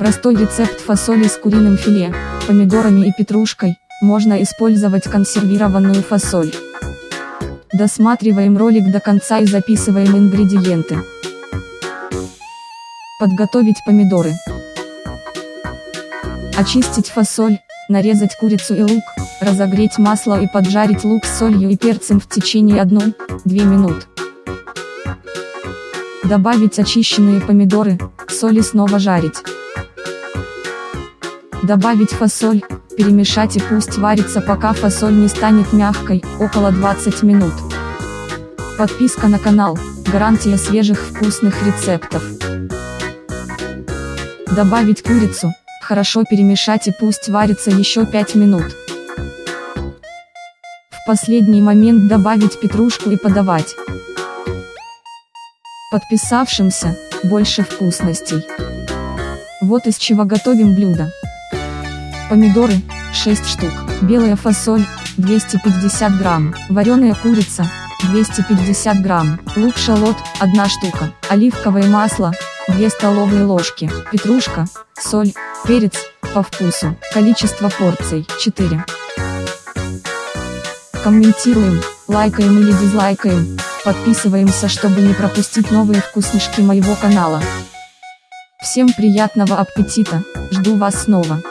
Простой рецепт фасоли с куриным филе, помидорами и петрушкой, можно использовать консервированную фасоль. Досматриваем ролик до конца и записываем ингредиенты. Подготовить помидоры. Очистить фасоль, нарезать курицу и лук, разогреть масло и поджарить лук с солью и перцем в течение 1-2 минут. Добавить очищенные помидоры, соль и снова жарить. Добавить фасоль, перемешать и пусть варится пока фасоль не станет мягкой, около 20 минут. Подписка на канал, гарантия свежих вкусных рецептов. Добавить курицу, хорошо перемешать и пусть варится еще 5 минут. В последний момент добавить петрушку и подавать. Подписавшимся, больше вкусностей. Вот из чего готовим блюдо. Помидоры, 6 штук, белая фасоль, 250 грамм, вареная курица, 250 грамм, лук-шалот, 1 штука, оливковое масло, 2 столовые ложки, петрушка, соль, перец, по вкусу, количество порций, 4. Комментируем, лайкаем или дизлайкаем, подписываемся, чтобы не пропустить новые вкуснишки моего канала. Всем приятного аппетита, жду вас снова.